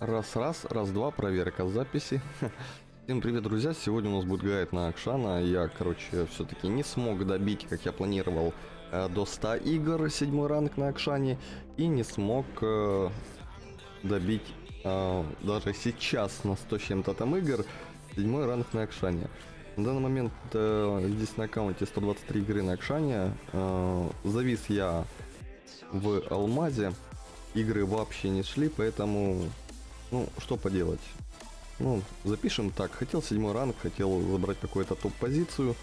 Раз-раз, раз-два, проверка записи. Всем привет, друзья! Сегодня у нас будет гайд на Акшана. Я, короче, все-таки не смог добить, как я планировал, э, до 100 игр, седьмой ранг на Акшане. И не смог э, добить э, даже сейчас на 100 с чем-то там игр, седьмой ранг на Акшане. На данный момент здесь на аккаунте 123 игры на Акшане. Завис я в Алмазе. Игры вообще не шли, поэтому ну, что поделать. Ну, запишем так. Хотел седьмой ранг, хотел забрать какую-то топ-позицию.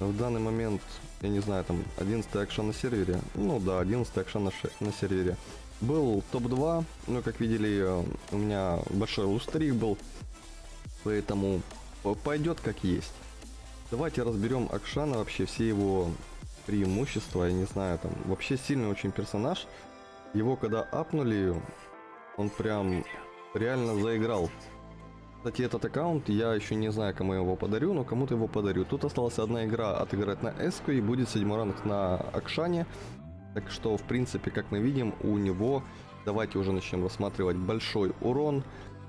В данный момент, я не знаю, там 11 акшен на сервере. Ну да, 11 акшен на, на сервере. Был топ-2, но как видели, у меня большой лустрик был. Поэтому пойдет как есть. Давайте разберем Акшана, вообще все его преимущества, я не знаю, там вообще сильный очень персонаж. Его когда апнули, он прям реально заиграл. Кстати, этот аккаунт, я еще не знаю, кому я его подарю, но кому-то его подарю. Тут осталась одна игра отыграть на Эску и будет седьмой ранг на Акшане. Так что, в принципе, как мы видим, у него, давайте уже начнем рассматривать большой урон,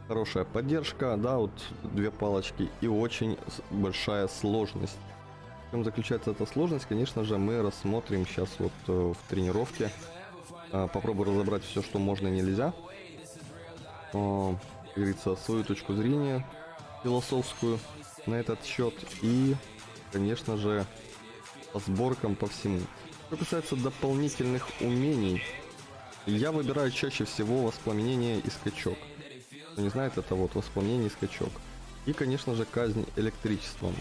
хорошая поддержка, да, вот две палочки и очень большая сложность. В чем заключается эта сложность, конечно же, мы рассмотрим сейчас вот э, в тренировке. А, попробую разобрать все, что можно и нельзя. Э, говорится, свою точку зрения философскую на этот счет и, конечно же, по сборкам по всему. Что касается дополнительных умений, я выбираю чаще всего воспламенение и скачок. Кто не знает, это вот воспламенение и скачок. И, конечно же, казнь электричеством.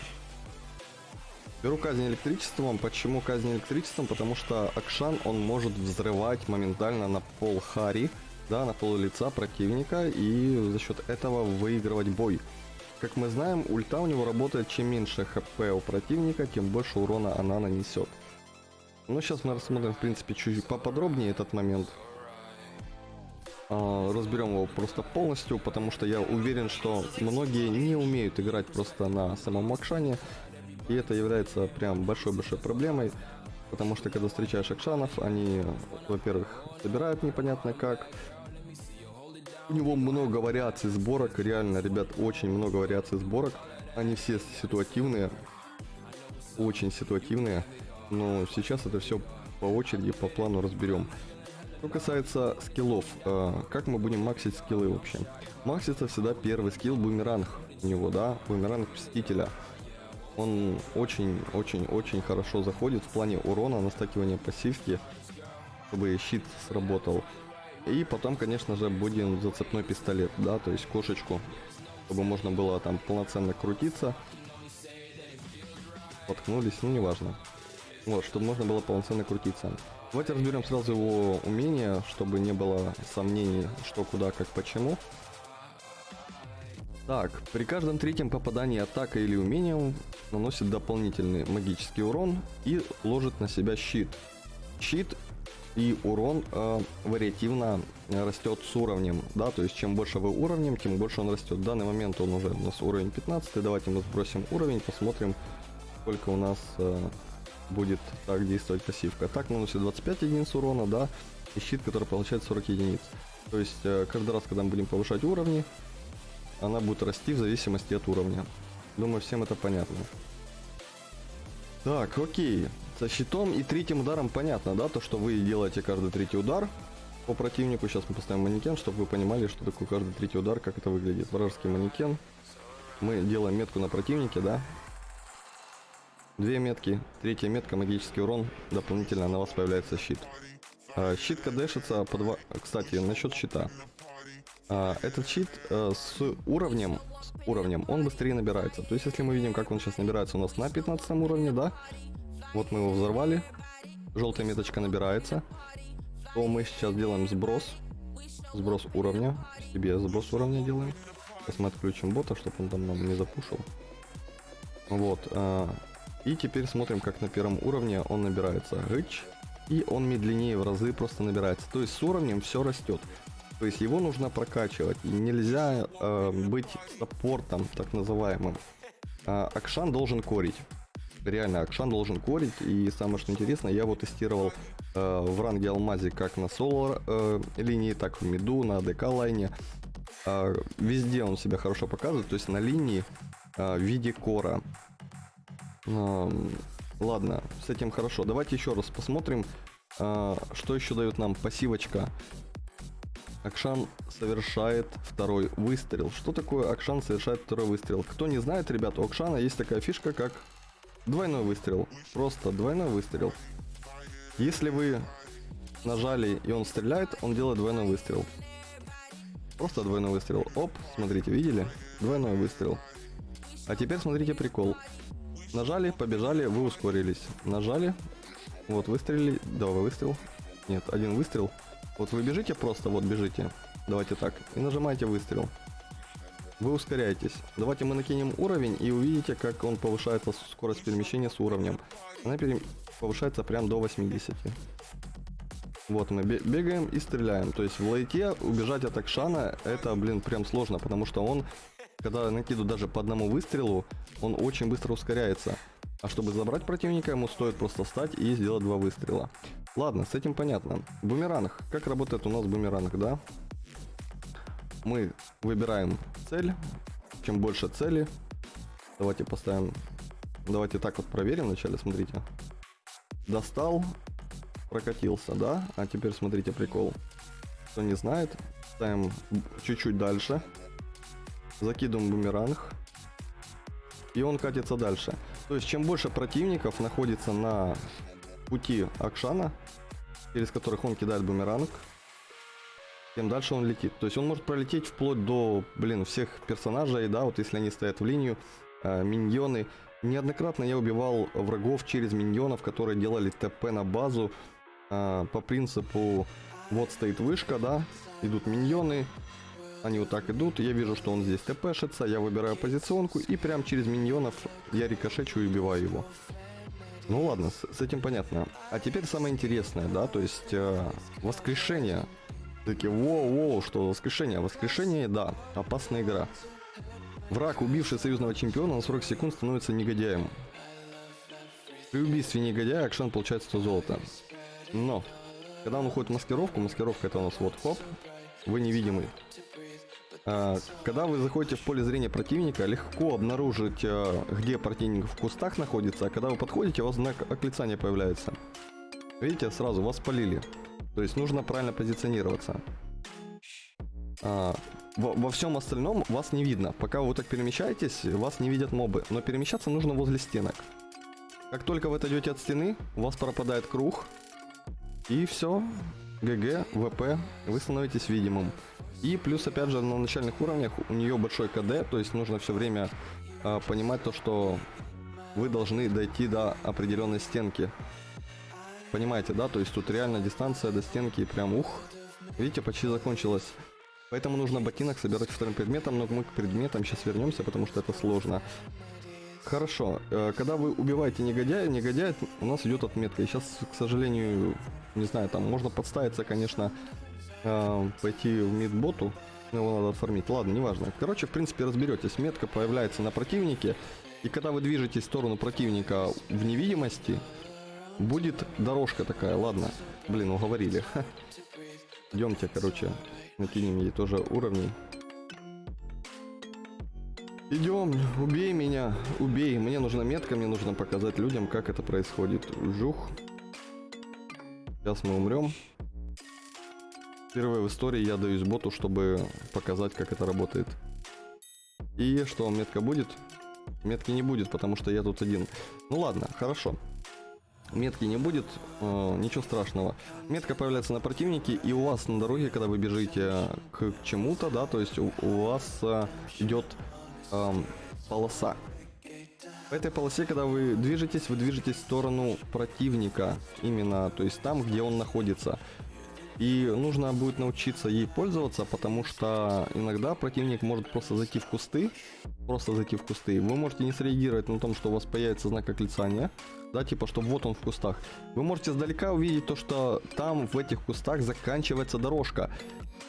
Беру казнь электричеством. Почему казнь электричеством? Потому что Акшан, он может взрывать моментально на пол Хари, да, на пол лица противника и за счет этого выигрывать бой. Как мы знаем, ульта у него работает, чем меньше хп у противника, тем больше урона она нанесет. Но сейчас мы рассмотрим, в принципе, чуть поподробнее этот момент. А, разберем его просто полностью, потому что я уверен, что многие не умеют играть просто на самом Акшане. И это является прям большой-большой проблемой. Потому что когда встречаешь Акшанов, они, во-первых, собирают непонятно как, у него много вариаций сборок, реально, ребят, очень много вариаций сборок. Они все ситуативные, очень ситуативные. Но сейчас это все по очереди, по плану разберем. Что касается скиллов, э, как мы будем максить скиллы вообще? Максится всегда первый скилл бумеранг у него, да, бумеранг Мстителя. Он очень-очень-очень хорошо заходит в плане урона, настакивания пассивки, чтобы щит сработал. И потом, конечно же, будем зацепной пистолет, да, то есть кошечку, чтобы можно было там полноценно крутиться. Поткнулись, ну неважно. Вот, чтобы можно было полноценно крутиться. Давайте разберем сразу его умения, чтобы не было сомнений, что, куда, как, почему. Так, при каждом третьем попадании атака или умением наносит дополнительный магический урон и ложит на себя щит. Щит и урон э, вариативно растет с уровнем, да, то есть чем больше вы уровнем, тем больше он растет. В данный момент он уже у нас уровень 15, давайте мы сбросим уровень, посмотрим, сколько у нас э, будет так действовать пассивка. Так наносит 25 единиц урона, да, и щит, который получает 40 единиц. То есть э, каждый раз, когда мы будем повышать уровни, она будет расти в зависимости от уровня. Думаю, всем это понятно. Так, окей. Со щитом и третьим ударом понятно, да, то, что вы делаете каждый третий удар по противнику. Сейчас мы поставим манекен, чтобы вы понимали, что такое каждый третий удар, как это выглядит. Вражеский манекен. Мы делаем метку на противнике, да. Две метки. Третья метка, магический урон. Дополнительно на вас появляется щит. А, щит кадешится по два... Кстати, насчет щита. А, этот щит а, с уровнем, с уровнем, он быстрее набирается. То есть, если мы видим, как он сейчас набирается у нас на 15 уровне, да, вот мы его взорвали. Желтая меточка набирается. То мы сейчас делаем сброс. Сброс уровня. Себе сброс уровня делаем. Сейчас мы отключим бота, чтобы он там нам не запушил. Вот. А, и теперь смотрим, как на первом уровне он набирается. Рыч. И он медленнее в разы просто набирается. То есть с уровнем все растет. То есть его нужно прокачивать. Нельзя э, быть саппортом, так называемым. Э, Акшан должен корить реально Акшан должен корить. И самое что интересно, я его тестировал э, в ранге Алмазе как на соло э, линии, так в миду, на ДК лайне. А, везде он себя хорошо показывает, то есть на линии а, в виде кора. Ам, ладно, с этим хорошо. Давайте еще раз посмотрим, а, что еще дает нам пассивочка. Акшан совершает второй выстрел. Что такое Акшан совершает второй выстрел? Кто не знает, ребята, у Акшана есть такая фишка, как двойной выстрел. Просто двойной выстрел. Если вы нажали и он стреляет, он делает двойной выстрел. Просто двойной выстрел. Оп, смотрите, видели? Двойной выстрел. А теперь смотрите прикол. Нажали, побежали, вы ускорились. Нажали, вот выстрелили, давай выстрел. Нет, один выстрел. Вот вы бежите просто, вот бежите. Давайте так. И нажимаете выстрел. Вы ускоряетесь. Давайте мы накинем уровень и увидите, как он повышается скорость перемещения с уровнем. Она пере... повышается прям до 80. Вот мы бегаем и стреляем. То есть в лайте убежать от Акшана это, блин, прям сложно, потому что он, когда накидывает даже по одному выстрелу, он очень быстро ускоряется. А чтобы забрать противника, ему стоит просто встать и сделать два выстрела. Ладно, с этим понятно. Бумеранг. Как работает у нас бумеранг, да? Мы выбираем цель. Чем больше цели, давайте поставим... Давайте так вот проверим вначале, смотрите. Достал, прокатился, да? А теперь смотрите прикол. Кто не знает, ставим чуть-чуть дальше. Закидываем бумеранг. И он катится дальше. То есть, чем больше противников находится на пути Акшана, через которых он кидает бумеранг, тем дальше он летит. То есть он может пролететь вплоть до, блин, всех персонажей, да, вот если они стоят в линию, э, миньоны. Неоднократно я убивал врагов через миньонов, которые делали ТП на базу, а, по принципу, вот стоит вышка, да, идут миньоны, они вот так идут, я вижу, что он здесь тпшится, я выбираю позиционку и прям через миньонов я рикошечу и убиваю его. Ну ладно, с, с этим понятно. А теперь самое интересное, да, то есть э, воскрешение. Такие, воу-воу, что воскрешение? Воскрешение, да, опасная игра. Враг, убивший союзного чемпиона на 40 секунд, становится негодяем. При убийстве негодяя Акшан получает 100 золота. Но, когда он уходит в маскировку, маскировка это у нас вот хоп, вы невидимый. А, когда вы заходите в поле зрения противника, легко обнаружить, а, где противник в кустах находится, а когда вы подходите, у вас знак оклицания появляется. Видите, сразу вас полили. То есть нужно правильно позиционироваться. А, во, во всем остальном вас не видно. Пока вы так перемещаетесь, вас не видят мобы. Но перемещаться нужно возле стенок. Как только вы отойдете от стены, у вас пропадает круг, и все. ГГ, ВП, вы становитесь видимым. И плюс, опять же, на начальных уровнях у нее большой КД, то есть нужно все время э, понимать то, что вы должны дойти до определенной стенки. Понимаете, да? То есть тут реально дистанция до стенки прям ух. Видите, почти закончилась. Поэтому нужно ботинок собирать вторым предметом, но мы к предметам сейчас вернемся, потому что это сложно. Хорошо. Э, когда вы убиваете негодяя, негодяй у нас идет отметка. И сейчас, к сожалению, не знаю, там можно подставиться, конечно, э, пойти в мидботу, его надо оформить. Ладно, неважно. Короче, в принципе, разберетесь. Метка появляется на противнике. И когда вы движетесь в сторону противника в невидимости, будет дорожка такая. Ладно, блин, уговорили. Идемте, короче, накинем ей тоже уровни. Идем, убей меня, убей. Мне нужна метка, мне нужно показать людям, как это происходит. Жух. Сейчас мы умрем. Впервые в истории я даюсь боту, чтобы показать, как это работает. И что, метка будет? Метки не будет, потому что я тут один. Ну ладно, хорошо. Метки не будет, э, ничего страшного. Метка появляется на противнике, и у вас на дороге, когда вы бежите к чему-то, да, то есть у, у вас э, идет эм, полоса. В этой полосе, когда вы движетесь, вы движетесь в сторону противника. Именно, то есть там, где он находится. И нужно будет научиться ей пользоваться, потому что иногда противник может просто зайти в кусты, просто зайти в кусты. Вы можете не среагировать на том, что у вас появится знак оклицания, да, типа, что вот он в кустах. Вы можете сдалека увидеть то, что там в этих кустах заканчивается дорожка.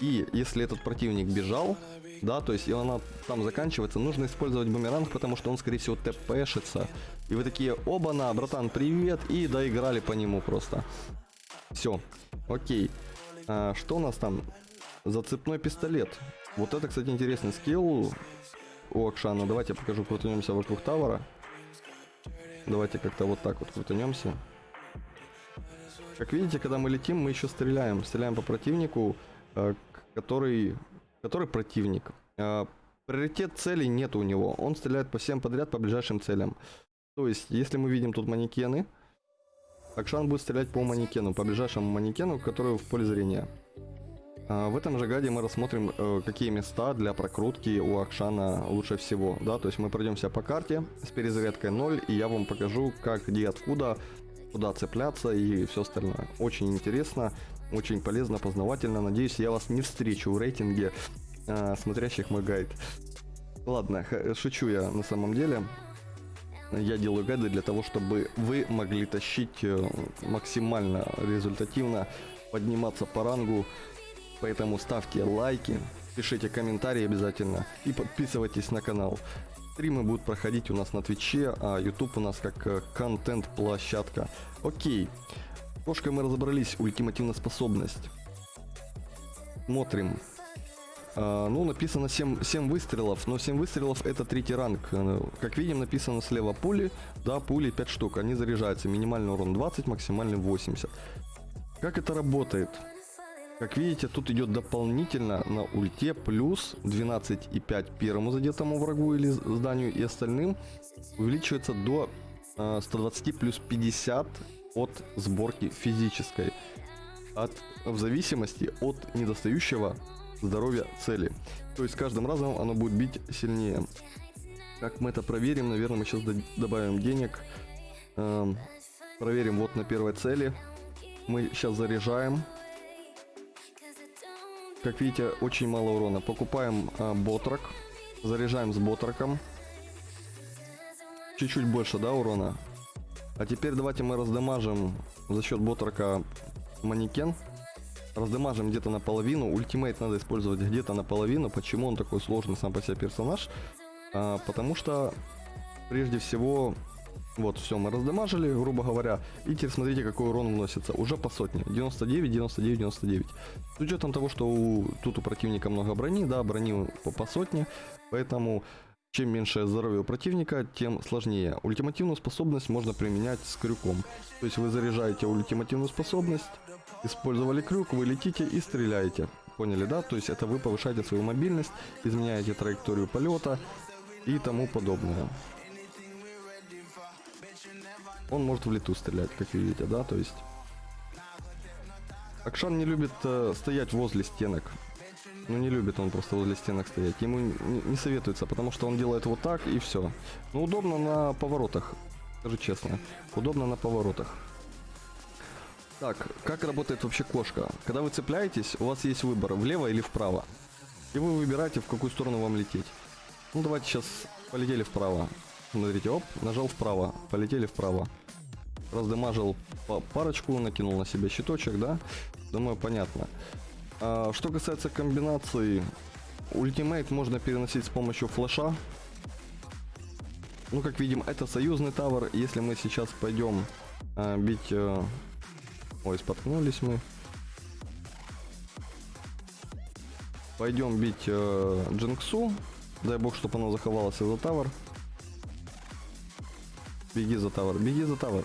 И если этот противник бежал, да, то есть и она там заканчивается, нужно использовать бумеранг, потому что он, скорее всего, тпшится. И вы такие, оба-на, братан, привет, и доиграли по нему просто. Все, окей. А, что у нас там? Зацепной пистолет. Вот это, кстати, интересный скилл у Акшана. Давайте я покажу, крутанемся вокруг тавера. Давайте как-то вот так вот крутанемся. Как видите, когда мы летим, мы еще стреляем. Стреляем по противнику, к- который, который противник. Э, Приоритет целей нет у него. Он стреляет по всем подряд, по ближайшим целям. То есть, если мы видим тут манекены, Акшан будет стрелять по манекену, по ближайшему манекену, который в поле зрения. А, В этом же гаде мы рассмотрим, э, какие места для прокрутки у Акшана лучше всего. Да, то есть мы пройдемся по карте с перезарядкой 0, и я вам покажу, как, где, откуда, куда цепляться и все остальное. Очень интересно, очень полезно, познавательно. Надеюсь, я вас не встречу в рейтинге э, смотрящих мой гайд. Ладно, шучу я на самом деле. Я делаю гайды для того, чтобы вы могли тащить э, максимально результативно, подниматься по рангу. Поэтому ставьте лайки, пишите комментарии обязательно и подписывайтесь на канал. Стримы будут проходить у нас на Твиче, а YouTube у нас как э, контент-площадка. Окей. Кошкой мы разобрались, ультимативная способность. Смотрим. А, ну, написано 7, 7 выстрелов, но 7 выстрелов это третий ранг. Э, Как видим, написано слева пули, да, пули 5 штук, они заряжаются. Минимальный урон 20, максимальный 80. Как это работает? Как видите, тут идет дополнительно на ульте плюс 12,5 первому задетому врагу или зданию и остальным увеличивается до э, 120 плюс 50 от сборки физической. От, в зависимости от недостающего здоровья цели. То есть с каждым разом оно будет бить сильнее. Как мы это проверим? Наверное, мы сейчас добавим денег. Эм, проверим вот на первой цели. Мы сейчас заряжаем. Как видите, очень мало урона. Покупаем а, ботрак. Заряжаем с ботраком. Чуть-чуть больше, да, урона? А теперь давайте мы раздамажим за счет ботрака манекен. Раздамажим где-то наполовину. Ultimate надо использовать где-то наполовину. Почему он такой сложный сам по себе персонаж? А, потому что, прежде всего, вот, все, мы раздамажили, грубо говоря. И теперь смотрите, какой урон вносится. Уже по сотне. 99, 99, 99. С учетом того, что у, тут у противника много брони, да, брони по, по сотне. Поэтому, чем меньше здоровье у противника, тем сложнее. Ультимативную способность можно применять с крюком. То есть вы заряжаете ультимативную способность, использовали крюк, вы летите и стреляете. Поняли, да? То есть это вы повышаете свою мобильность, изменяете траекторию полета и тому подобное. Он может в лету стрелять, как видите, да, то есть... Акшан не любит э, стоять возле стенок. Ну, не любит он просто возле стенок стоять. Ему не, советуется, потому что он делает вот так и все. Ну, удобно на поворотах, скажу честно. Удобно на поворотах. Так, как работает вообще кошка? Когда вы цепляетесь, у вас есть выбор, влево или вправо. И вы выбираете, в какую сторону вам лететь. Ну, давайте сейчас полетели вправо. Смотрите, оп, нажал вправо, полетели вправо. Раздамажил парочку, накинул на себя щиточек, да? Думаю, понятно. А, что касается комбинаций, ультимейт можно переносить с помощью флеша. Ну, как видим, это союзный тавер. Если мы сейчас пойдем а, бить... а, Ой, споткнулись мы. Пойдем бить э, Джинксу. Дай бог, чтобы оно заховалось за тавер. Беги за тавер, беги за тавер.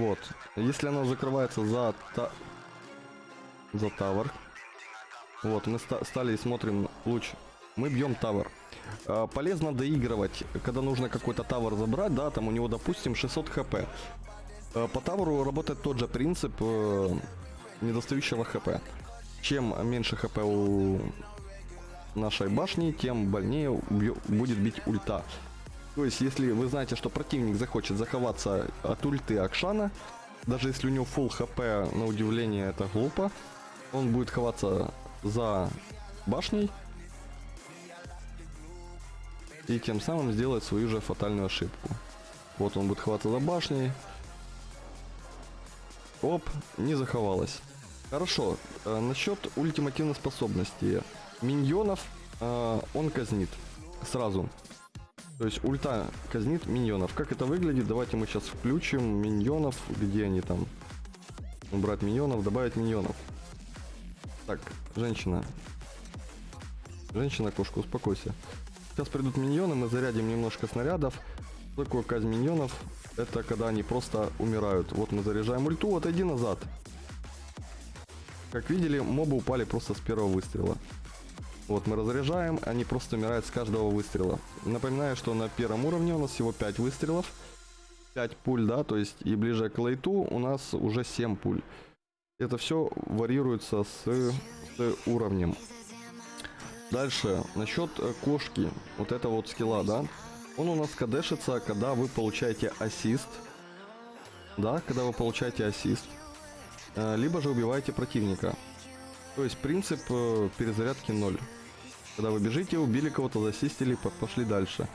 Вот. Если оно закрывается за та... за тавер. Вот, мы ста- стали и смотрим луч. Мы бьем тавер. А, полезно доигрывать, когда нужно какой-то тавер забрать, да, там у него, допустим, 600 хп. А, по таверу работает тот же принцип э, недостающего хп. Чем меньше хп у нашей башни, тем больнее будет бить ульта. То есть, если вы знаете, что противник захочет заховаться от ульты Акшана, даже если у него full хп, на удивление, это глупо, он будет ховаться за башней и тем самым сделать свою же фатальную ошибку. Вот он будет хвататься за башней. Оп, не заховалась. Хорошо, э, насчет ультимативной способности. Миньонов э, он казнит сразу. То есть ульта казнит миньонов. Как это выглядит? Давайте мы сейчас включим миньонов. Где они там? Убрать миньонов, добавить миньонов. Так, женщина. Женщина, кошка, успокойся. Сейчас придут миньоны, мы зарядим немножко снарядов. Что такое казнь миньонов? Это когда они просто умирают. Вот мы заряжаем ульту, отойди назад. Как видели, мобы упали просто с первого выстрела. Вот мы разряжаем, они просто умирают с каждого выстрела. Напоминаю, что на первом уровне у нас всего 5 выстрелов. 5 пуль, да, то есть и ближе к лейту у нас уже 7 пуль. Это все варьируется с, с уровнем. Дальше, насчет э, кошки, вот это вот скилла, да. Он у нас кадешится, когда вы получаете ассист. Да, когда вы получаете ассист. Э, либо же убиваете противника. То есть принцип э, перезарядки 0. Когда вы бежите, убили кого-то, засистили, пошли дальше.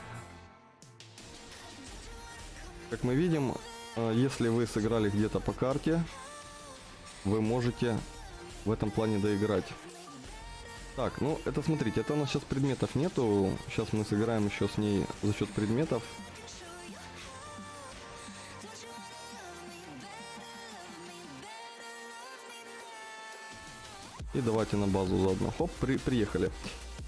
Как мы видим, э, если вы сыграли где-то по карте, вы можете в этом плане доиграть. Так, ну это смотрите, это у нас сейчас предметов нету. Сейчас мы сыграем еще с ней за счет предметов. И давайте на базу заодно. Хоп, при, приехали.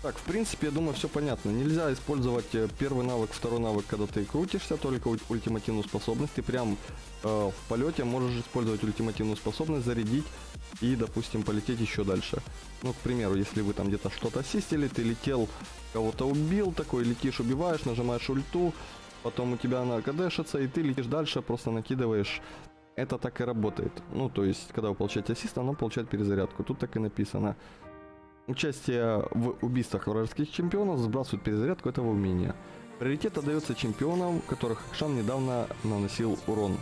Так, в принципе, я думаю, все понятно. Нельзя использовать э, первый навык, второй навык, когда ты крутишься, только ультимативную способность. Ты прям э, в полете можешь использовать ультимативную способность, зарядить и, допустим, полететь еще дальше. Ну, к примеру, если вы там где-то что-то ассистили, ты летел, кого-то убил, такой летишь, убиваешь, нажимаешь ульту, потом у тебя она кадешится, и ты летишь дальше, просто накидываешь это так и работает. Ну, то есть, когда вы получаете ассист, оно получает перезарядку. Тут так и написано. Участие в убийствах вражеских чемпионов сбрасывает перезарядку этого умения. Приоритет отдается чемпионам, которых Шан недавно наносил урон.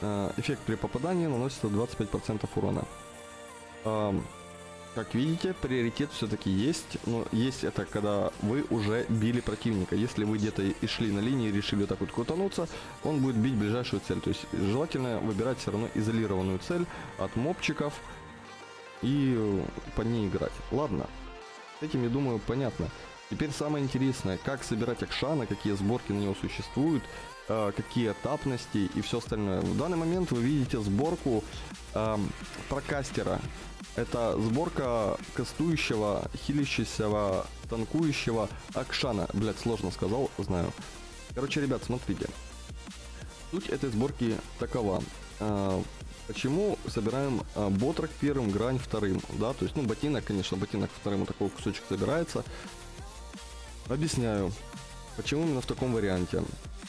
Э, эффект при попадании наносится 25% урона. Как видите, приоритет все-таки есть, но есть это когда вы уже били противника. Если вы где-то и шли на линии и решили так вот крутануться, он будет бить ближайшую цель. То есть желательно выбирать все равно изолированную цель от мобчиков и по ней играть. Ладно, с этим, я думаю, понятно. Теперь самое интересное, как собирать Акшана, какие сборки на него существуют, э, какие этапности и все остальное. В данный момент вы видите сборку э, прокастера. Это сборка кастующего, хилящегося, танкующего Акшана. Блять, сложно сказал, знаю. Короче, ребят, смотрите. Суть этой сборки такова. А, почему собираем а, ботрок первым, грань вторым, да, то есть, ну, ботинок, конечно, ботинок вторым вот такой кусочек собирается. Объясняю, почему именно в таком варианте.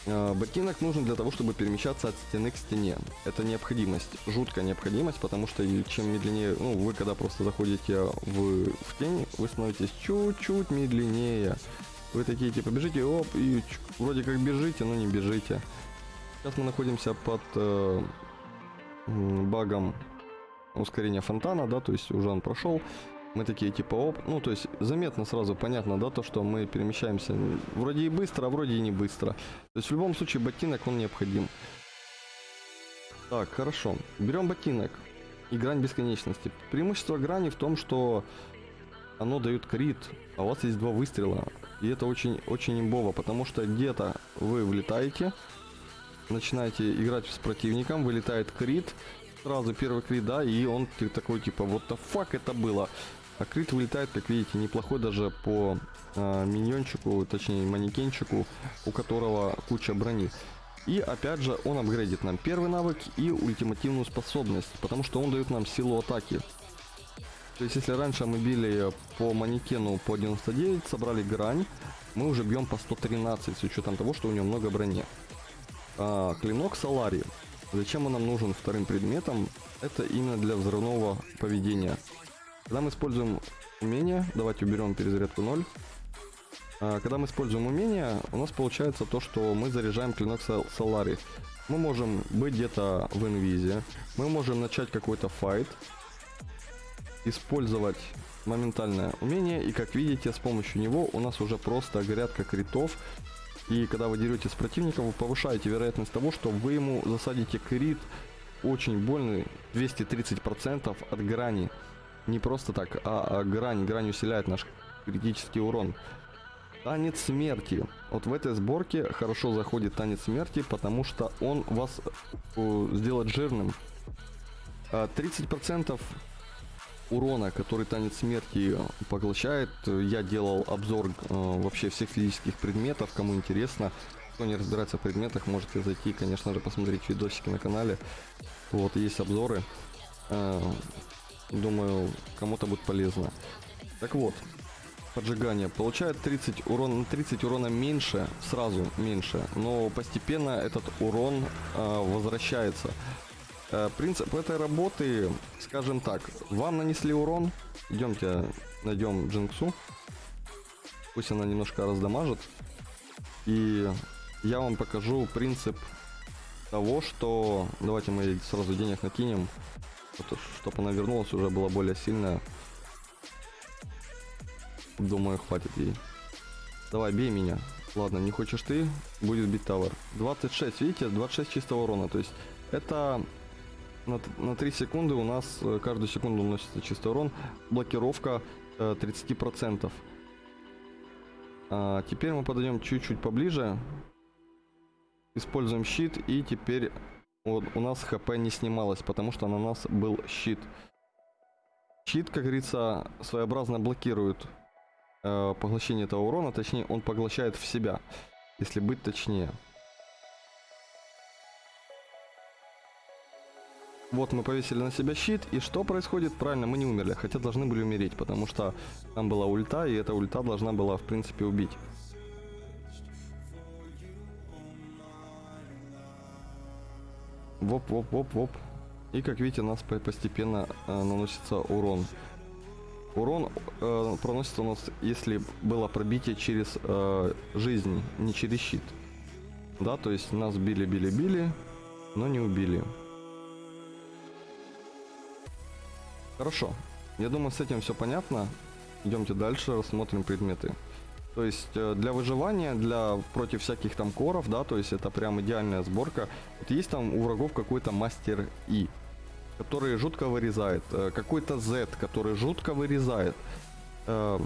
Э, ботинок нужен для того, чтобы перемещаться от стены к стене. Это необходимость, жуткая необходимость, потому что чем медленнее, ну, вы когда просто заходите в, в тень, вы становитесь чуть-чуть медленнее. Вы такие, типа, бежите, оп, и вроде как бежите, но не бежите. Сейчас мы находимся под э, багом ускорения фонтана, да, то есть уже он прошел. Мы такие типа оп, ну то есть заметно сразу понятно, да, то, что мы перемещаемся вроде и быстро, а вроде и не быстро. То есть в любом случае ботинок он необходим. Так, хорошо. Берем ботинок и грань бесконечности. Преимущество грани в том, что оно дает крит, а у вас есть два выстрела. И это очень, очень имбово, потому что где-то вы влетаете, начинаете играть с противником, вылетает крит, сразу первый крит, да, и он такой типа, вот the fuck это было. А крит вылетает, как видите, неплохой даже по э, миньончику, точнее манекенчику, у которого куча брони. И опять же он апгрейдит нам первый навык и ультимативную способность, потому что он дает нам силу атаки. То есть если раньше мы били по манекену по 99, собрали грань, мы уже бьем по 113 с учетом того, что у него много брони. А, клинок Салари. Зачем он нам нужен вторым предметом? Это именно для взрывного поведения. Когда мы используем умение, давайте уберем перезарядку 0. А, когда мы используем умение, у нас получается то, что мы заряжаем клинок Солари. Мы можем быть где-то в инвизе, мы можем начать какой-то файт, использовать моментальное умение, и как видите, с помощью него у нас уже просто грядка критов. И когда вы дерете с противником, вы повышаете вероятность того, что вы ему засадите крит очень больный, 230% от грани не просто так, а, а грань, грань усиляет наш критический урон. Танец смерти. Вот в этой сборке хорошо заходит танец смерти, потому что он вас э, сделает жирным. А, 30% урона, который танец смерти поглощает, я делал обзор э, вообще всех физических предметов, кому интересно. Кто не разбирается в предметах, можете зайти, конечно же, посмотреть видосики на канале. Вот, есть обзоры. Э, думаю, кому-то будет полезно. Так вот, поджигание. Получает 30 урона, 30 урона меньше, сразу меньше, но постепенно этот урон э, возвращается. Э, принцип этой работы, скажем так, вам нанесли урон, идемте найдем Джинксу, пусть она немножко раздамажит, и я вам покажу принцип того, что давайте мы сразу денег накинем, чтобы она вернулась, уже была более сильная. Думаю, хватит ей. Давай, бей меня. Ладно, не хочешь ты, будет бить тавер. 26, видите, 26 чистого урона. То есть это на, на 3 секунды у нас э, каждую секунду наносится чистый урон. Блокировка э, 30%. А, теперь мы подойдем чуть-чуть поближе. Используем щит и теперь вот у нас хп не снималось, потому что на нас был щит. Щит, как говорится, своеобразно блокирует э, поглощение этого урона, точнее он поглощает в себя, если быть точнее. Вот мы повесили на себя щит, и что происходит? Правильно, мы не умерли, хотя должны были умереть, потому что там была ульта, и эта ульта должна была, в принципе, убить. Воп, воп, воп, воп. И как видите, нас постепенно э, наносится урон. Урон э, проносится у нас, если было пробитие через э, жизнь, не через щит. Да, то есть нас били, били, били, но не убили. Хорошо. Я думаю, с этим все понятно. Идемте дальше, рассмотрим предметы. То есть э, для выживания, для против всяких там коров, да, то есть это прям идеальная сборка. Вот есть там у врагов какой-то мастер И, который жутко вырезает, э, какой-то Z, который жутко вырезает. Э,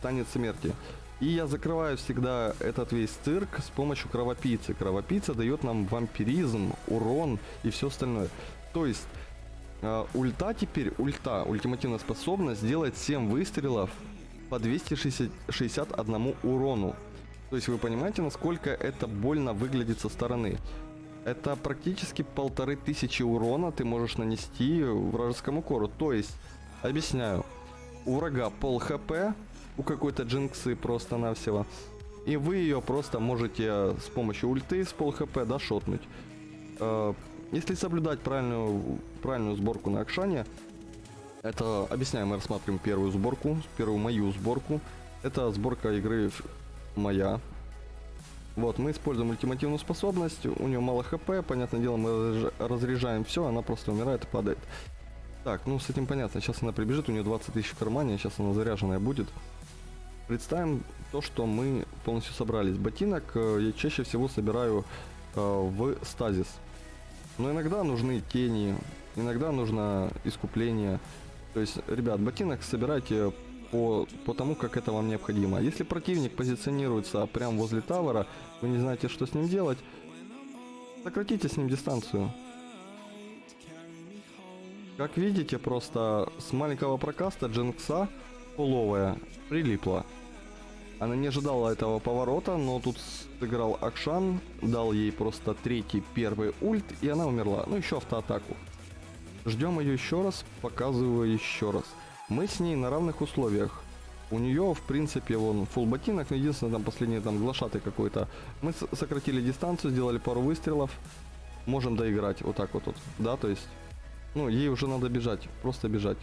танец смерти. И я закрываю всегда этот весь цирк с помощью кровопийцы. Кровопийца дает нам вампиризм, урон и все остальное. То есть ульта теперь, ульта, ультимативная способность сделать 7 выстрелов по 261 урону. То есть вы понимаете, насколько это больно выглядит со стороны. Это практически полторы тысячи урона ты можешь нанести вражескому кору. То есть, объясняю, у врага пол хп, у какой-то джинксы просто-навсего. И вы ее просто можете с помощью ульты с пол хп, да. Если соблюдать правильную, правильную сборку на Акшане, это, объясняем, мы рассматриваем первую сборку, первую мою сборку. Это сборка игры моя. Вот, мы используем ультимативную способность, у нее мало хп, понятное дело, мы разряжаем все, она просто умирает и падает. Так, ну с этим понятно, сейчас она прибежит, у нее 20 тысяч в кармане, сейчас она заряженная будет. Представим то, что мы полностью собрались. Ботинок э, я чаще всего собираю э, в стазис. Но иногда нужны тени, иногда нужно искупление. То есть, ребят, ботинок собирайте по, по тому, как это вам необходимо. Если противник позиционируется прямо возле тавера, вы не знаете, что с ним делать, сократите с ним дистанцию. Как видите, просто с маленького прокаста Джинкса половая прилипла. Она не ожидала этого поворота, но тут сыграл Акшан, дал ей просто третий первый ульт, и она умерла. Ну, еще автоатаку. Ждем ее еще раз, показываю еще раз. Мы с ней на равных условиях. У нее, в принципе, вон, фул ботинок, но единственное, там последний там глашатый какой-то. Мы сократили дистанцию, сделали пару выстрелов. Можем доиграть вот так вот, вот. Да, то есть, ну, ей уже надо бежать, просто бежать.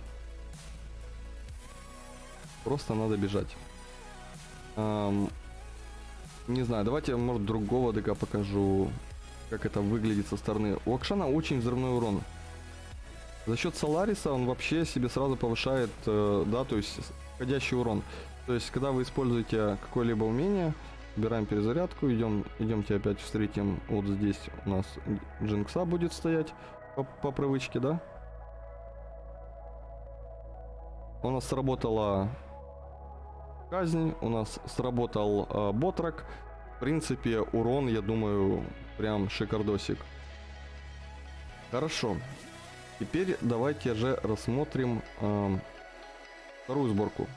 Просто надо бежать. Эм, не знаю, давайте, может, другого ДК покажу, как это выглядит со стороны. У Акшана очень взрывной урон. За счет Солариса он вообще себе сразу повышает, э, да, то есть входящий урон. То есть, когда вы используете какое-либо умение, убираем перезарядку, идем, идемте опять встретим, вот здесь у нас Джинкса будет стоять по, по привычке, да? У нас сработала казнь, у нас сработал э, ботрак. В принципе, урон, я думаю, прям шикардосик. Хорошо. Теперь давайте же рассмотрим эм, вторую сборку.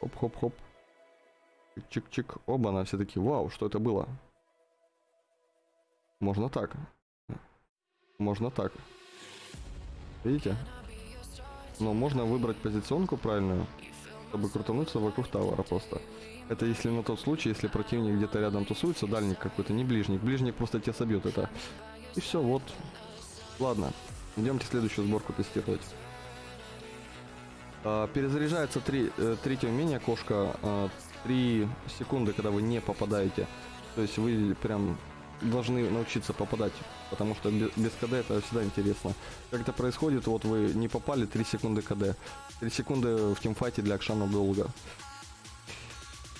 Хоп-хоп-хоп. Чик-чик. Оба, она все таки вау, что это было? Можно так. Можно так. Видите? Но можно выбрать позиционку правильную, чтобы крутануться вокруг тавара просто. Это если на тот случай, если противник где-то рядом тусуется, дальник какой-то, не ближник. Ближник просто тебя собьет это. И все, вот. Ладно, идемте следующую сборку тестировать. А, перезаряжается три, э, третье умение кошка а, 3 секунды, когда вы не попадаете. То есть вы прям должны научиться попадать, потому что без, без КД это всегда интересно. Как это происходит, вот вы не попали, 3 секунды КД. 3 секунды в тимфайте для Акшана долго.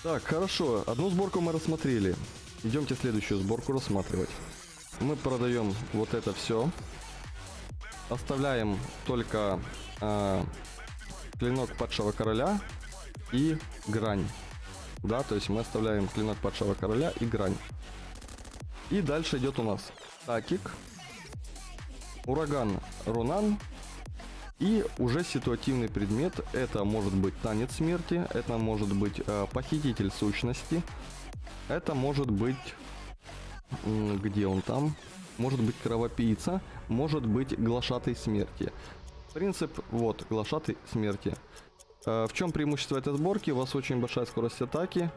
Так, хорошо, одну сборку мы рассмотрели. Идемте следующую сборку рассматривать. Мы продаем вот это все. Оставляем только э, клинок падшего короля и грань. Да, то есть мы оставляем клинок падшего короля и грань. И дальше идет у нас статик, ураган Рунан и уже ситуативный предмет. Это может быть танец смерти, это может быть э, похититель сущности, это может быть... Где он там? Может быть кровопийца, может быть глашатой смерти. Принцип, вот, глашатой смерти. Э, в чем преимущество этой сборки? У вас очень большая скорость атаки.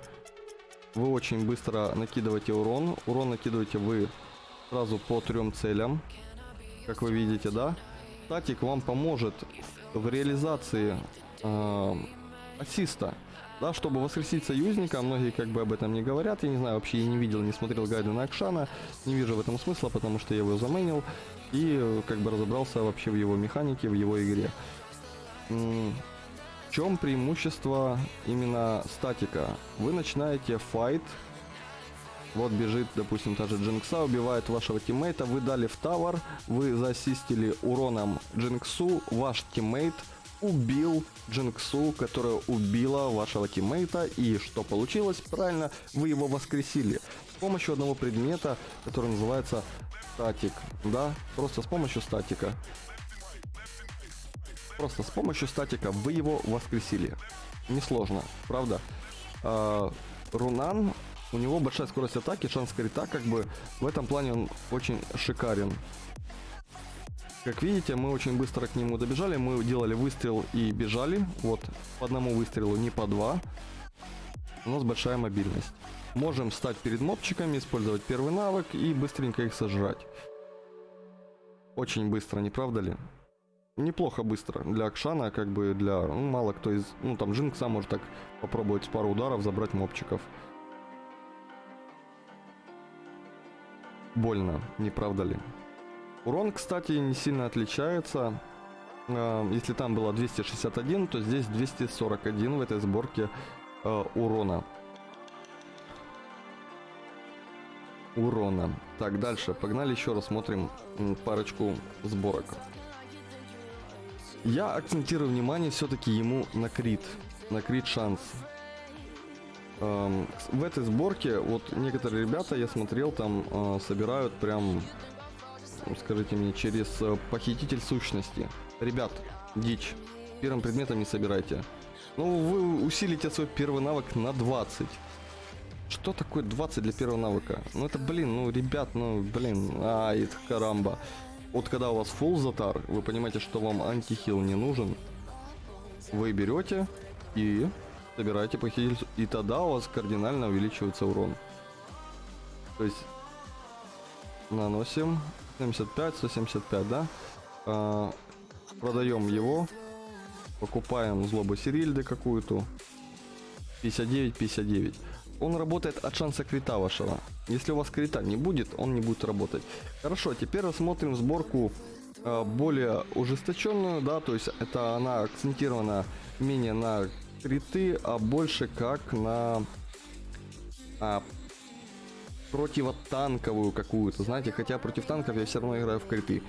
Вы очень быстро накидываете урон. Урон накидываете вы сразу по трем целям. Как вы видите, да? Статик вам поможет в реализации э, ассиста. Да, чтобы воскресить союзника, многие как бы об этом не говорят, я не знаю, вообще я не видел, не смотрел гайды на Акшана, не вижу в этом смысла, потому что я его заменил и э, как бы разобрался вообще в его механике, в его игре чем преимущество именно статика? Вы начинаете fight, вот бежит, допустим, та же Джинкса, убивает вашего тиммейта, вы дали в tower, вы заассистили уроном Джинксу, ваш teammate убил Джинксу, которая убила вашего тиммейта, и что получилось? Правильно, вы его воскресили с помощью одного предмета, который называется статик, да, просто с помощью статика. Просто с помощью статика вы его воскресили. Несложно, правда? А, Рунан, у него большая скорость атаки, шанс крита, как бы в этом плане он очень шикарен. Как видите, мы очень быстро к нему добежали, мы делали выстрел и бежали, вот, по одному выстрелу, не по два. У нас большая мобильность. Можем встать перед мобчиками, использовать первый навык и быстренько их сожрать. Очень быстро, не правда ли? Неплохо быстро для Акшана, как бы для... Ну, мало кто из... Ну, там Джинкса может так попробовать пару ударов забрать мобчиков. Больно, не правда ли? Урон, кстати, не сильно отличается. А, если там было 261, то здесь 241 в этой сборке э, урона. Урона. Так, дальше. Погнали еще раз смотрим парочку сборок. Я акцентирую внимание все-таки ему на крит. На крит шанс. Эм, в этой сборке, вот некоторые ребята, я смотрел, там э, собирают прям, скажите мне, через э, похититель сущности. Ребят, дичь. Первым предметом не собирайте. Ну, вы усилите свой первый навык на 20. Что такое 20 для первого навыка? Ну это, блин, ну, ребят, ну, блин, ай, карамба. Вот когда у вас full затар, вы понимаете, что вам антихил не нужен, вы берете и собираете похититель, и тогда у вас кардинально увеличивается урон. То есть наносим 75, 175, да? А, продаем его, покупаем злобу Сирильды какую-то, 59, 59 он работает от шанса крита вашего. Если у вас крита не будет, он не будет работать. Хорошо, теперь рассмотрим сборку э, более ужесточенную, да, то есть это она акцентирована менее на криты, а больше как на а, противотанковую какую-то, знаете, хотя против танков я все равно играю в криты.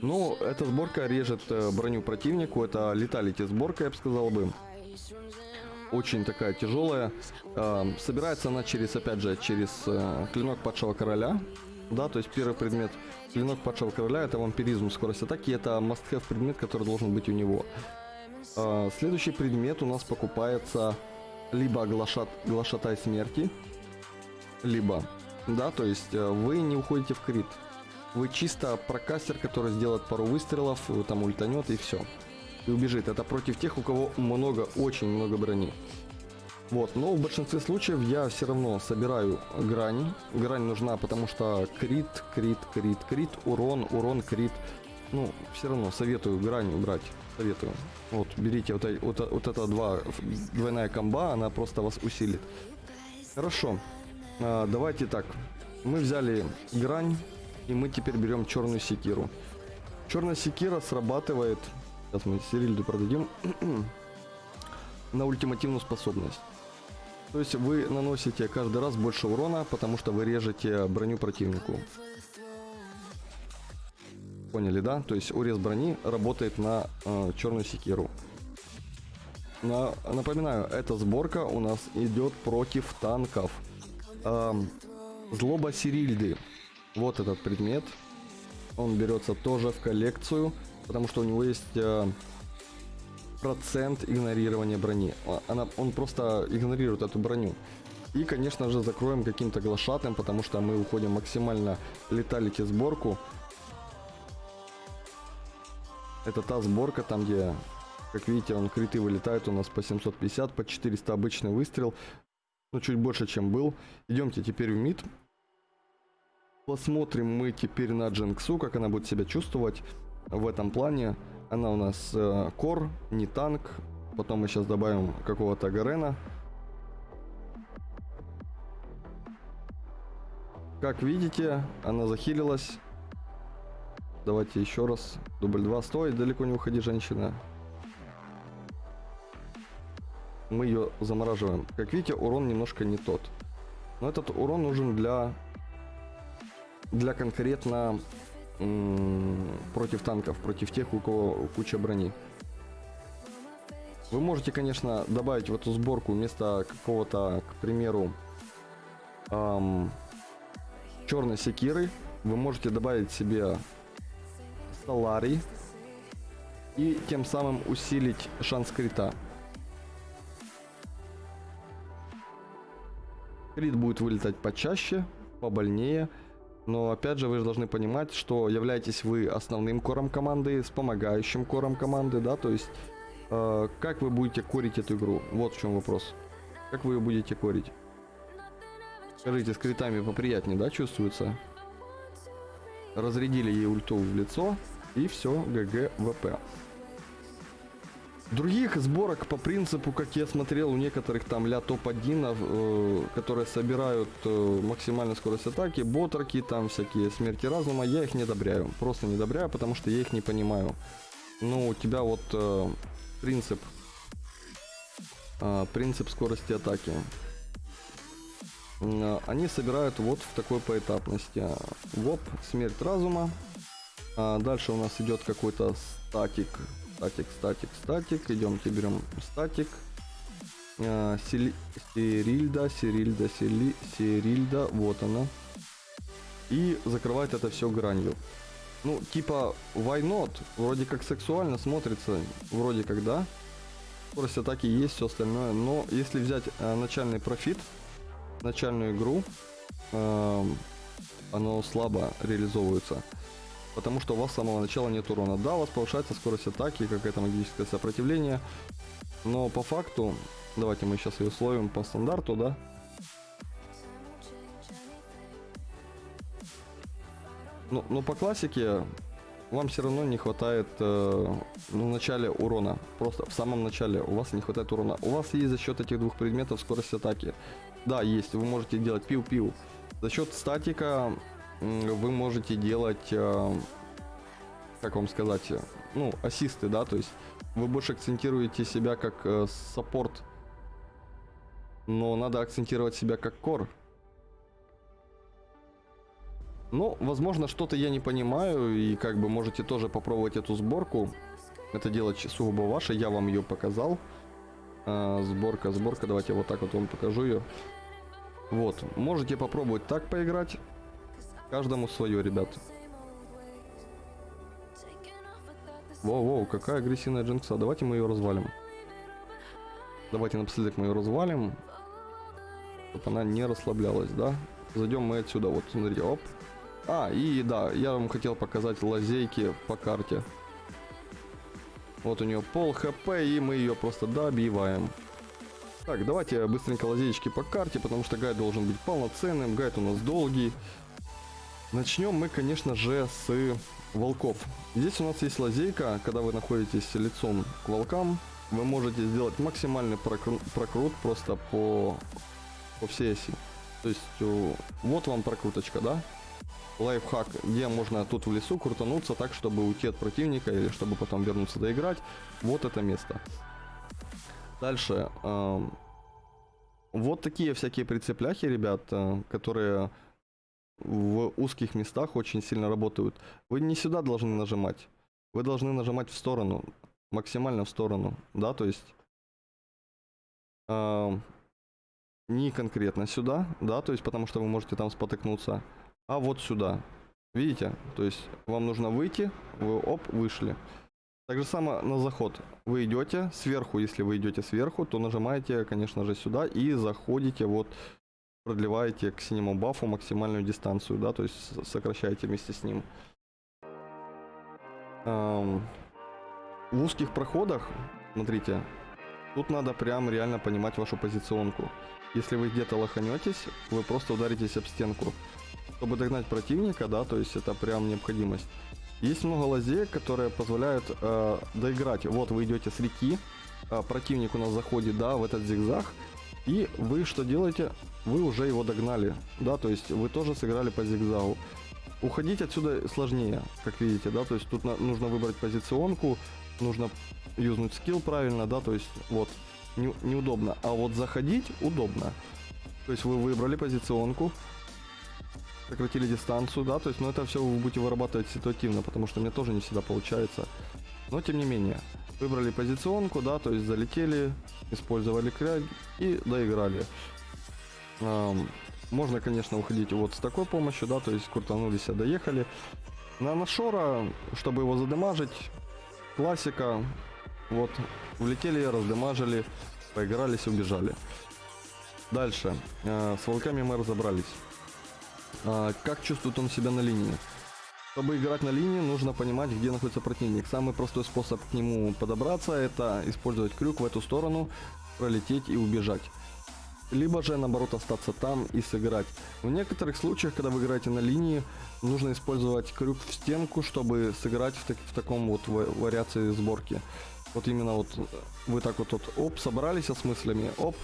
Но эта сборка режет э, броню противнику, это леталити сборка, я бы сказал бы очень такая тяжелая. Собирается она через, опять же, через э, клинок падшего короля. Да, то есть первый предмет клинок падшего короля это вампиризм, скорость атаки, это must-have предмет, который должен быть у него. А, следующий предмет у нас покупается либо глашат, глашатай смерти, либо, да, то есть э, вы не уходите в крит. Вы чисто прокастер, который сделает пару выстрелов, там ультанет и все. И убежит. Это против тех, у кого много, очень много брони. Вот, но в большинстве случаев я все равно собираю грани. Грань нужна, потому что крит, крит, крит, крит, урон, урон, крит. Ну, все равно советую грань убрать. Советую. Вот, берите вот, вот, вот это два, двойная комба, она просто вас усилит. Хорошо. А, давайте так. Мы взяли грань, и мы теперь берем черную секиру. Черная секира срабатывает... Сейчас мы Сирильду продадим. на ультимативную способность. То есть вы наносите каждый раз больше урона, потому что вы режете броню противнику. Поняли, да? То есть урез брони работает на э, черную секиру. На, напоминаю, эта сборка у нас идет против танков. Э, злоба Сирильды. Вот этот предмет. Он берется тоже в коллекцию, потому что у него есть э, процент игнорирования брони. Она, он просто игнорирует эту броню. И, конечно же, закроем каким-то глашатым, потому что мы уходим максимально леталити сборку. Это та сборка, там где, как видите, он криты вылетает у нас по 750, по 400 обычный выстрел. Ну, чуть больше, чем был. Идемте теперь в мид. Посмотрим мы теперь на Джинксу, как она будет себя чувствовать в этом плане. Она у нас э, кор, не танк. Потом мы сейчас добавим какого-то Гарена. Как видите, она захилилась. Давайте еще раз. Дубль 2. Стой, далеко не уходи, женщина. Мы ее замораживаем. Как видите, урон немножко не тот. Но этот урон нужен для для конкретно против танков, против тех, у кого куча брони. Вы можете, конечно, добавить в эту сборку вместо какого-то, к примеру, эм, черной секиры, вы можете добавить себе Соларий и тем самым усилить шанс крита. Крит будет вылетать почаще, побольнее, но опять же вы же должны понимать, что являетесь вы основным кором команды, с помогающим кором команды, да, то есть э, как вы будете корить эту игру? Вот в чем вопрос. Как вы ее будете корить? Скажите, с критами поприятнее, да, чувствуется? Разрядили ей ульту в лицо, и все, ГГ ВП. Других сборок по принципу, как я смотрел у некоторых там ля топ-1, э, которые собирают э, максимальную скорость атаки, ботраки, там всякие смерти разума, я их не одобряю. Просто не одобряю, потому что я их не понимаю. Ну, у тебя вот э, принцип, э, принцип скорости атаки. Э, они собирают вот в такой поэтапности. Воп, смерть разума. А дальше у нас идет какой-то статик Статик, статик, статик. Идемте, берем статик. А, сили, Сирильда, Сирильда, Сили, Сирильда. Вот она. И закрывает это все гранью. Ну, типа, why not? Вроде как сексуально смотрится. Вроде как, да. Скорость атаки есть, все остальное. Но если взять э, начальный профит, начальную игру, э, оно слабо реализовывается потому что у вас с самого начала нет урона. Да, у вас повышается скорость атаки, какое-то магическое сопротивление, но по факту, давайте мы сейчас ее условим по стандарту, да, Ну, но по классике вам все равно не хватает э, ну, в начале урона. Просто в самом начале у вас не хватает урона. У вас есть за счет этих двух предметов скорость атаки. Да, есть. Вы можете делать пиу-пиу. За счет статика вы можете делать, э, как вам сказать, ну, ассисты, да, то есть вы больше акцентируете себя как э, саппорт, но надо акцентировать себя как кор. Ну, возможно, что-то я не понимаю, и как бы можете тоже попробовать эту сборку. Это делать сугубо ваше, я вам ее показал. А, сборка, сборка, давайте вот так вот вам покажу ее. Вот, можете попробовать так поиграть. Каждому свое, ребят. Воу-воу, какая агрессивная джинкса. Давайте мы ее развалим. Давайте напоследок мы ее развалим. Чтобы она не расслаблялась, да? Зайдем мы отсюда, вот, смотрите, оп. А, и да, я вам хотел показать лазейки по карте. Вот у нее пол хп, и мы ее просто добиваем. Так, давайте быстренько лазейки по карте, потому что гайд должен быть полноценным, гайд у нас долгий. Начнем мы, конечно же, с волков. Здесь у нас есть лазейка, когда вы находитесь лицом к волкам, вы можете сделать максимальный прокру прокрут просто по, по всей оси. То есть, вот вам прокруточка, да? Лайфхак, где можно тут в лесу крутануться так, чтобы уйти от противника или чтобы потом вернуться доиграть. Вот это место. Дальше. Э, вот такие всякие прицепляхи, ребят, которые в узких местах очень сильно работают. Вы не сюда должны нажимать. Вы должны нажимать в сторону. Максимально в сторону. Да, то есть... Э, не конкретно сюда, да, то есть потому что вы можете там спотыкнуться, а вот сюда. Видите? То есть вам нужно выйти, вы оп, вышли. Так же самое на заход. Вы идете сверху, если вы идете сверху, то нажимаете, конечно же, сюда и заходите вот продлеваете к синему бафу максимальную дистанцию, да, то есть сокращаете вместе с ним. Эм, в узких проходах, смотрите, тут надо прям реально понимать вашу позиционку. Если вы где-то лоханетесь, вы просто ударитесь об стенку. Чтобы догнать противника, да, то есть это прям необходимость. Есть много лазеек, которые позволяют э, доиграть. Вот вы идете с реки, э, противник у нас заходит, да, в этот зигзаг, и вы что делаете? Вы уже его догнали, да, то есть вы тоже сыграли по зигзагу. Уходить отсюда сложнее, как видите, да, то есть тут нужно выбрать позиционку, нужно юзнуть скилл правильно, да, то есть вот не, неудобно. А вот заходить удобно. То есть вы выбрали позиционку, сократили дистанцию, да, то есть, но это все вы будете вырабатывать ситуативно, потому что мне тоже не всегда получается. Но тем не менее, выбрали позиционку, да, то есть залетели, использовали кряг и доиграли. Эм, можно, конечно, уходить вот с такой помощью, да, то есть крутанулись, доехали. На Нашора, чтобы его задемажить, классика, вот, влетели, раздемажили, поигрались, убежали. Дальше. Э, с волками мы разобрались. Э, как чувствует он себя на линии? Чтобы играть на линии, нужно понимать, где находится противник. Самый простой способ к нему подобраться, это использовать крюк в эту сторону, пролететь и убежать. Либо же, наоборот, остаться там и сыграть. В некоторых случаях, когда вы играете на линии, нужно использовать крюк в стенку, чтобы сыграть в, так, в таком вот вариации сборки. Вот именно вот вы так вот, вот оп, собрались с мыслями, оп,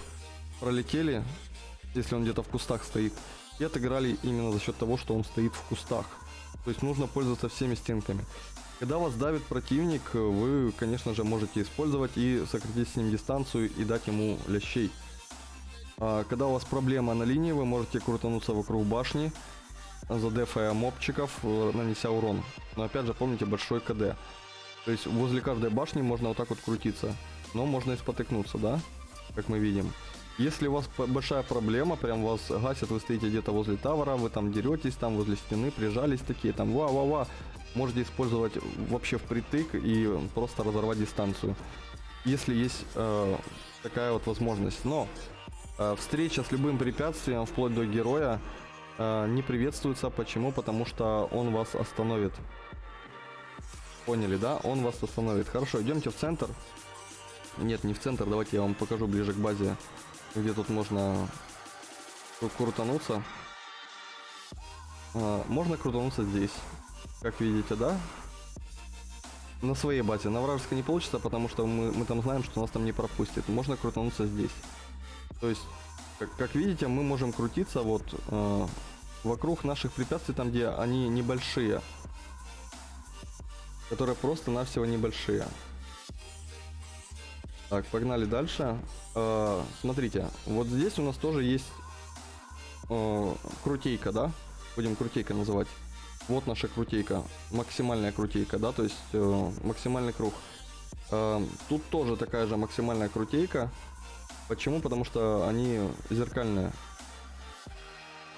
пролетели, если он где-то в кустах стоит, и отыграли именно за счет того, что он стоит в кустах. То есть нужно пользоваться всеми стенками. Когда вас давит противник, вы, конечно же, можете использовать и сократить с ним дистанцию и дать ему лящей. А когда у вас проблема на линии, вы можете крутануться вокруг башни, задефая мобчиков, э, нанеся урон. Но опять же, помните большой КД. То есть возле каждой башни можно вот так вот крутиться. Но можно и спотыкнуться, да? Как мы видим. Если у вас большая проблема, прям вас гасят, вы стоите где-то возле тавера, вы там деретесь, там возле стены, прижались такие, там ва-ва-ва, можете использовать вообще впритык и просто разорвать дистанцию. Если есть э, такая вот возможность. Но э, встреча с любым препятствием, вплоть до героя, э, не приветствуется. Почему? Потому что он вас остановит. Поняли, да? Он вас остановит. Хорошо, идемте в центр. Нет, не в центр, давайте я вам покажу ближе к базе, где тут можно крутануться. А, можно крутануться здесь, как видите, да? На своей базе. На вражеской не получится, потому что мы, мы там знаем, что нас там не пропустит. Можно крутануться здесь. То есть, как, как видите, мы можем крутиться вот э, вокруг наших препятствий, там где они небольшие которые просто-навсего небольшие. Так, погнали дальше. Э, смотрите, вот здесь у нас тоже есть э, крутейка, да? Будем крутейка называть. Вот наша крутейка, максимальная крутейка, да, то есть э, максимальный круг. Э, тут тоже такая же максимальная крутейка. Почему? Потому что они зеркальные.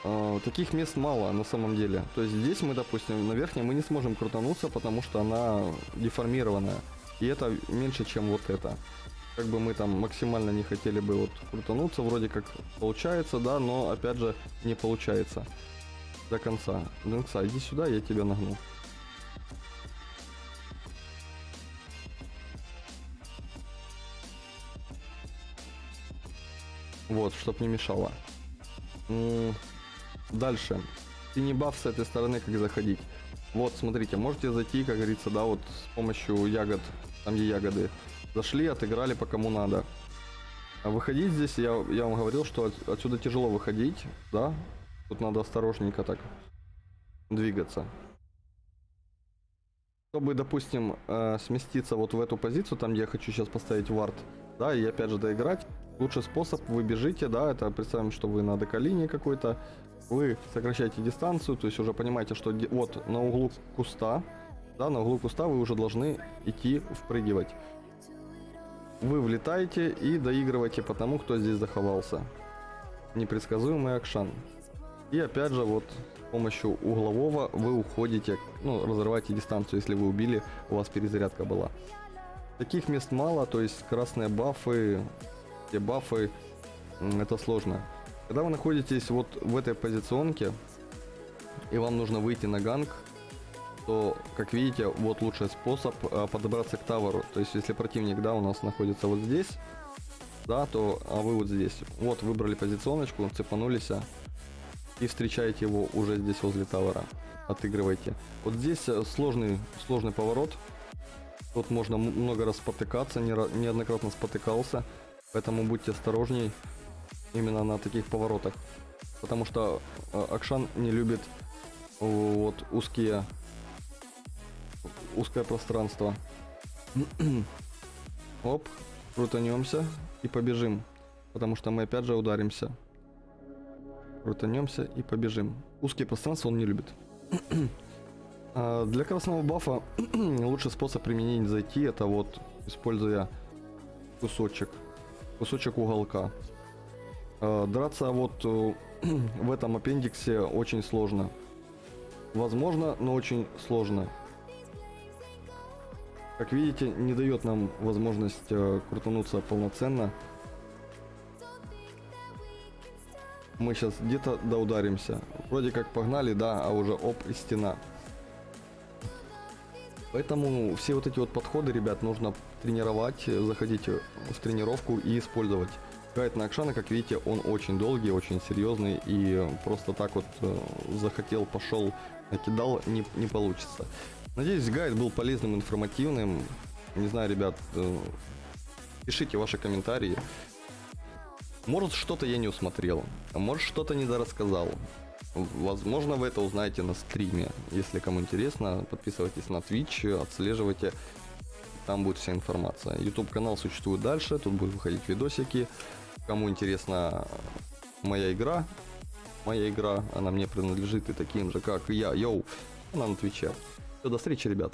э, таких мест мало на самом деле. То есть здесь мы, допустим, на верхнем мы не сможем крутануться, потому что она деформированная. И это меньше, чем вот это. Как бы мы там максимально не хотели бы вот крутануться, вроде как получается, да, но опять же не получается до конца. Дэнкса, иди сюда, я тебя нагну. Вот, чтоб не мешало. Дальше. Синий баф с этой стороны, как заходить. Вот, смотрите, можете зайти, как говорится, да, вот с помощью ягод, там где ягоды. Зашли, отыграли по кому надо. А выходить здесь, я, я вам говорил, что от- отсюда тяжело выходить, да. Тут надо осторожненько так двигаться. Чтобы, допустим, э, сместиться вот в эту позицию, там где я хочу сейчас поставить вард, да, и опять же доиграть, лучший способ, вы бежите, да, это представим, что вы на деколине какой-то, вы сокращаете дистанцию, то есть уже понимаете, что вот на углу куста, да, на углу куста вы уже должны идти впрыгивать. Вы влетаете и доигрываете по тому, кто здесь заховался. Непредсказуемый акшан. И опять же, вот с помощью углового вы уходите, ну, разрываете дистанцию, если вы убили, у вас перезарядка была. Таких мест мало, то есть красные бафы, те бафы, это сложно. Когда вы находитесь вот в этой позиционке, и вам нужно выйти на ганг, то, как видите, вот лучший способ а, подобраться к таверу. То есть, если противник, да, у нас находится вот здесь, да, то, а вы вот здесь. Вот, выбрали позиционочку, цепанулись, а, и встречаете его уже здесь возле тавера. Отыгрывайте. Вот здесь э, сложный, сложный поворот. Тут можно много раз спотыкаться, не ра- неоднократно спотыкался. Поэтому будьте осторожней именно на таких поворотах. Потому что э, Акшан не любит э, вот узкие узкое пространство. Оп, крутанемся и побежим. Потому что мы опять же ударимся. Крутанемся и побежим. Узкие пространства он не любит. А, Для красного бафа лучший способ применить зайти это вот используя кусочек. Кусочек уголка. А, Драться вот э, в этом аппендиксе очень сложно. Возможно, но очень сложно. Как видите, не дает нам возможность э, крутануться полноценно. Мы сейчас где-то доударимся. Вроде как погнали, да, а уже оп и стена. Поэтому все вот эти вот подходы, ребят, нужно тренировать, заходить в тренировку и использовать. Гайд на Акшана, как видите, он очень долгий, очень серьезный и просто так вот э, захотел, пошел, накидал, не, не получится. Надеюсь, гайд был полезным, информативным. Не знаю, ребят, э, пишите ваши комментарии. Может, что-то я не усмотрел, а может, что-то недорассказал. Возможно, вы это узнаете на стриме. Если кому интересно, подписывайтесь на Twitch, отслеживайте. Там будет вся информация. YouTube канал существует дальше, тут будут выходить видосики. Кому интересна моя игра, моя игра, она мне принадлежит и таким же, как и я, йоу, она на Твиче. Все, до встречи, ребят.